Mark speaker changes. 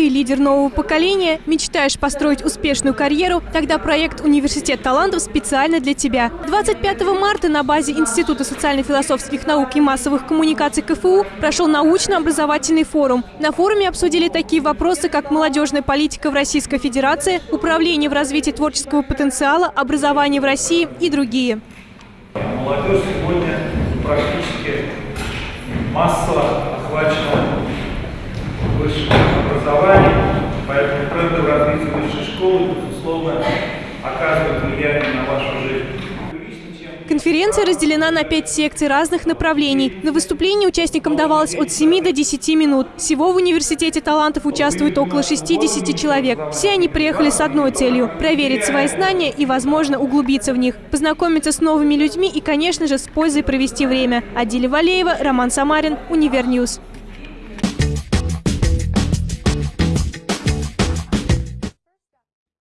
Speaker 1: лидер нового поколения, мечтаешь построить успешную карьеру, тогда проект «Университет талантов» специально для тебя. 25 марта на базе Института социально-философских наук и массовых коммуникаций КФУ прошел научно-образовательный форум. На форуме обсудили такие вопросы, как молодежная политика в Российской Федерации, управление в развитии творческого потенциала, образование в России и другие.
Speaker 2: Молодежь сегодня практически массово охвачена образованием, поэтому тренды в развитии высшей школы, безусловно, оказывают влияние на вашу жизнь.
Speaker 1: Конференция разделена на пять секций разных направлений. На выступление участникам давалось от 7 до 10 минут. Всего в университете талантов участвует около 60 человек. Все они приехали с одной целью – проверить свои знания и, возможно, углубиться в них, познакомиться с новыми людьми и, конечно же, с пользой провести время. Адиля Валеева, Роман Самарин, Univer News.